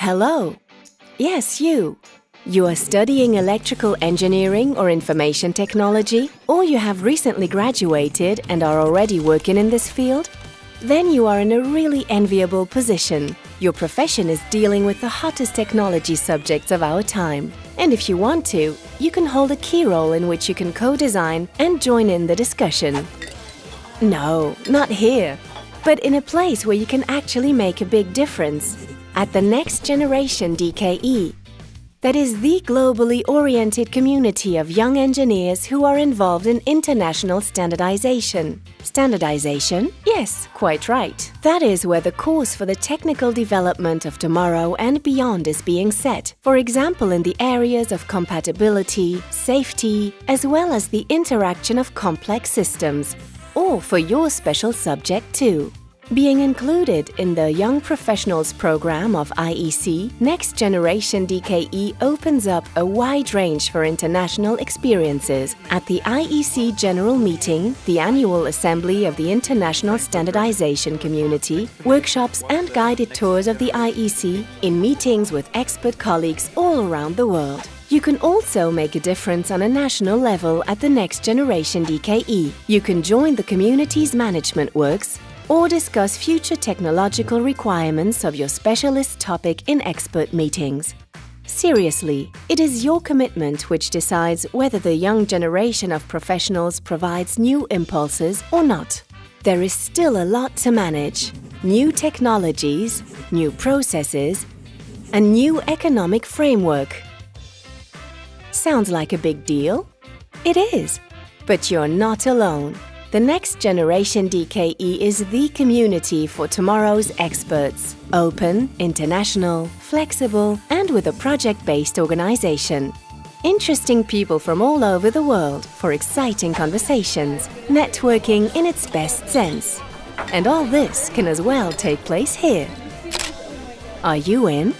Hello. Yes, you. You are studying electrical engineering or information technology, or you have recently graduated and are already working in this field? Then you are in a really enviable position. Your profession is dealing with the hottest technology subjects of our time. And if you want to, you can hold a key role in which you can co-design and join in the discussion. No, not here, but in a place where you can actually make a big difference at the Next Generation DKE. That is the globally oriented community of young engineers who are involved in international standardization. Standardization? Yes, quite right. That is where the course for the technical development of tomorrow and beyond is being set. For example, in the areas of compatibility, safety, as well as the interaction of complex systems. Or for your special subject too. Being included in the Young Professionals program of IEC, Next Generation DKE opens up a wide range for international experiences at the IEC General Meeting, the annual assembly of the International Standardization Community, workshops and guided tours of the IEC in meetings with expert colleagues all around the world. You can also make a difference on a national level at the Next Generation DKE. You can join the community's management works, or discuss future technological requirements of your specialist topic in expert meetings. Seriously, it is your commitment which decides whether the young generation of professionals provides new impulses or not. There is still a lot to manage. New technologies, new processes, a new economic framework. Sounds like a big deal? It is. But you're not alone. The Next Generation DKE is the community for tomorrow's experts. Open, international, flexible, and with a project-based organization. Interesting people from all over the world for exciting conversations, networking in its best sense. And all this can as well take place here. Are you in?